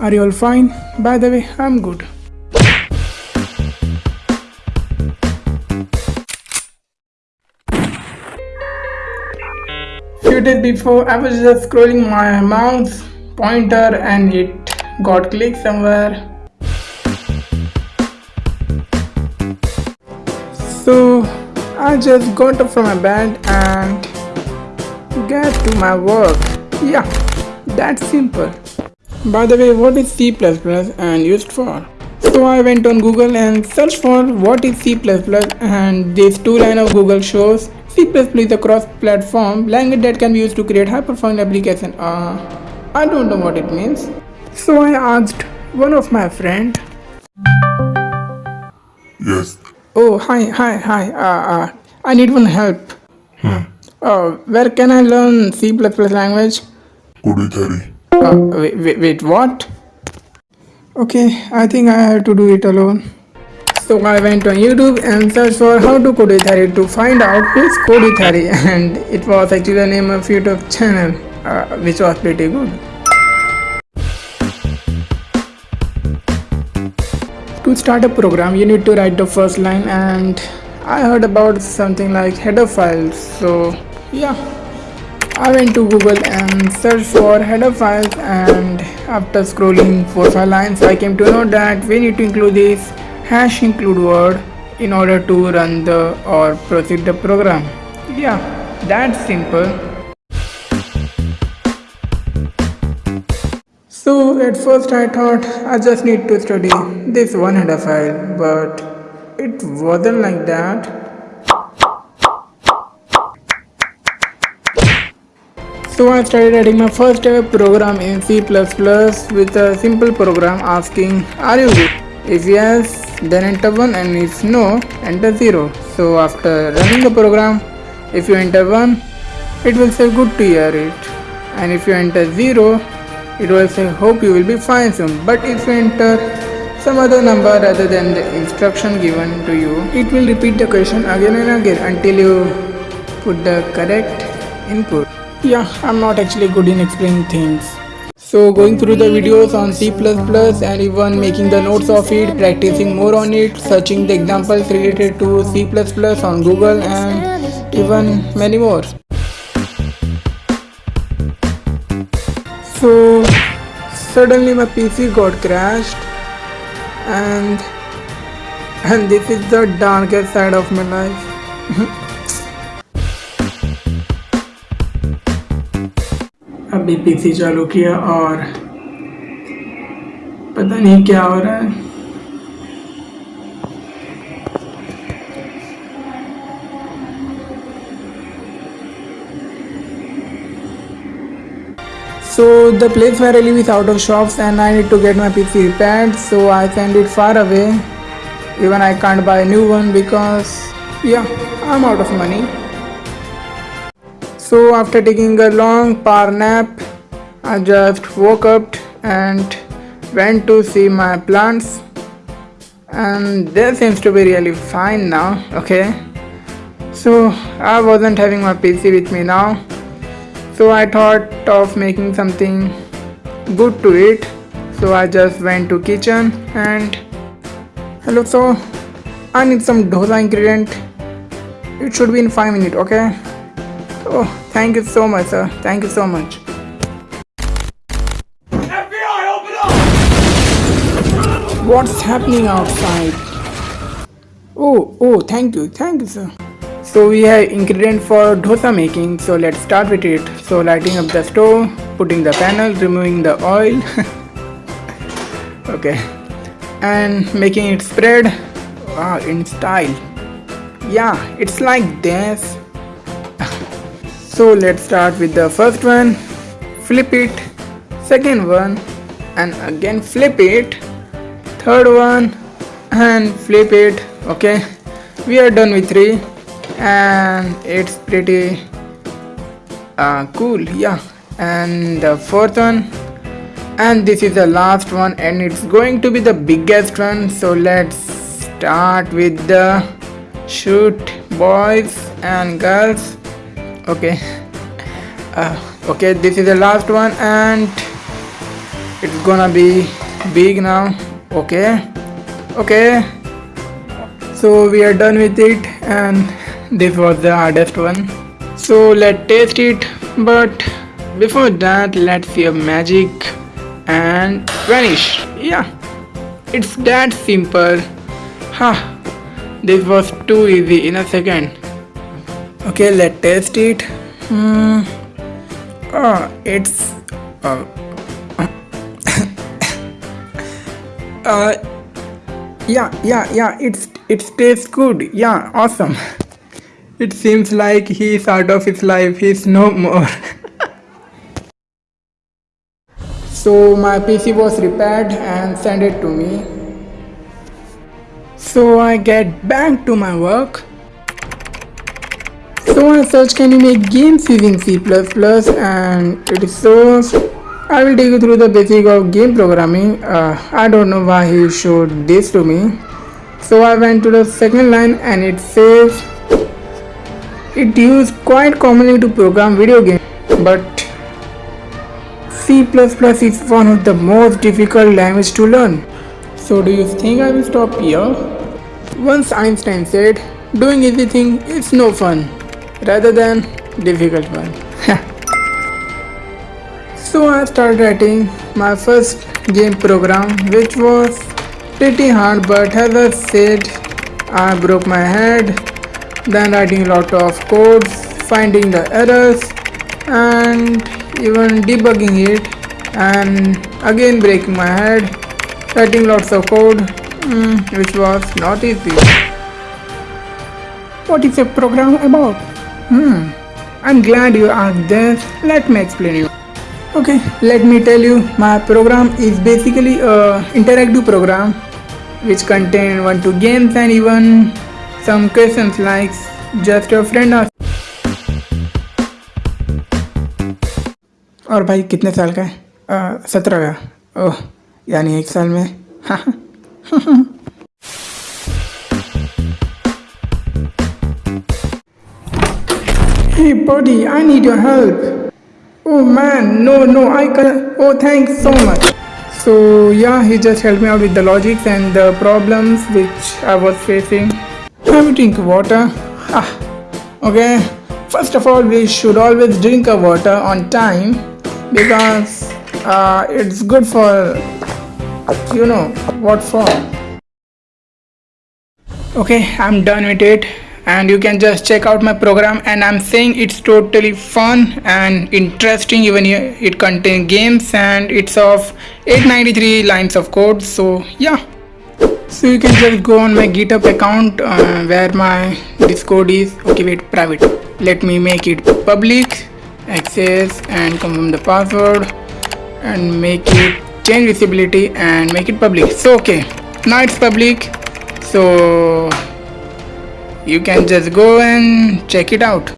Are you all fine? By the way, I'm good. Few days before, I was just scrolling my mouse pointer and it got clicked somewhere. So I just got up from my bed and get to my work. Yeah, that's simple. By the way, what is C++ and used for? So I went on Google and searched for what is C++ and this two line of Google shows C++ is a cross-platform language that can be used to create high-performance application. Uh, I don't know what it means. So I asked one of my friend. Yes. Oh hi hi hi. Uh, uh, I need one help. Hmm. Uh, where can I learn C++ language? Kudu theory. Uh, wait, wait, wait, what? Okay, I think I have to do it alone. So I went on YouTube and searched for how to code theory to find out who is Cody Theory and it was actually the name of YouTube channel uh, which was pretty good. To start a program you need to write the first line and I heard about something like header files so yeah I went to Google and searched for header files and after scrolling 4-5 lines I came to know that we need to include this hash include word in order to run the or proceed the program. Yeah, that's simple. So at first I thought I just need to study this one header file but it wasn't like that. So I started writing my first ever program in C++ with a simple program asking are you good? If yes, then enter 1 and if no, enter 0. So after running the program, if you enter 1, it will say good to hear it. And if you enter 0, it will say hope you will be fine soon. But if you enter some other number rather than the instruction given to you, it will repeat the question again and again until you put the correct input. Yeah, I'm not actually good in explaining things. So going through the videos on C++ and even making the notes of it, practicing more on it, searching the examples related to C++ on Google and even many more. So suddenly my PC got crashed and and this is the darkest side of my life. अभी PC चालू किया और पता नहीं क्या हो रहा है So the place where I live is out of shops and I need to get my PC repaired so I send it far away. Even I can't buy a new one because yeah, I'm out of money. So after taking a long power nap, I just woke up and went to see my plants and they seems to be really fine now, okay. So I wasn't having my PC with me now. So I thought of making something good to eat. So I just went to kitchen and hello so I need some dosa ingredient. It should be in 5 minutes, okay. Oh, thank you so much, sir. Thank you so much. FBI, open up! What's happening outside? Oh, oh, thank you, thank you, sir. So we have ingredient for dosa making. So let's start with it. So lighting up the stove, putting the panel, removing the oil. okay, and making it spread. Wow, in style. Yeah, it's like this. So let's start with the first one, flip it, second one. And again flip it, third one. And flip it, okay. We are done with three. And it's pretty uh, cool, yeah. And the fourth one. And this is the last one. And it's going to be the biggest one. So let's start with the shoot boys and girls okay. Uh, okay this is the last one and it's gonna be big now. Okay. Okay. So we are done with it and this was the hardest one. So let's taste it. But before that let's see a magic and vanish. Yeah. It's that simple. Ha this was too easy in a second okay let's taste it. Oh it's uh, uh yeah yeah yeah it's it tastes good. Yeah awesome. It seems like he's out of his life. He's no more. So my pc was repaired and sent it to me. So i get back to my work so I search can you make games using C++ and it is so I will take you through the basic of game programming. Uh, I don't know why he showed this to me. So I went to the second line and it says it used quite commonly to program video games but C++ is one of the most difficult language to learn. So do you think I will stop here? Once Einstein said, doing anything is no fun rather than difficult one. so I started writing my first game program which was pretty hard but as I said I broke my head then writing a lot of codes finding the errors and even debugging it and again breaking my head writing lots of code mm, which was not easy. What is a program about? Hmm, I'm glad you asked this. Let me explain you. Okay, let me tell you. My program is basically a interactive program which contain one two games and even some questions like just your friend ask. और भाई कितने साल का है सत्रह का ओह यानी एक साल में हाँ Hey buddy, I need your help. Oh man, no, no, I can't. Oh, thanks so much. So yeah, he just helped me out with the logics and the problems which I was facing. Have a drink water. Ah, okay. First of all, we should always drink our water on time because uh, it's good for you know what for. Okay, I'm done with it and you can just check out my program. And i'm saying it's totally fun and interesting even it contains games and it's of 893 lines of code. So yeah. So you can just go on my github account uh, where my discord is. Okay wait private. Let me make it public. Access and confirm the password. And make it change visibility and make it public. So okay. Now it's public. So you can just go and check it out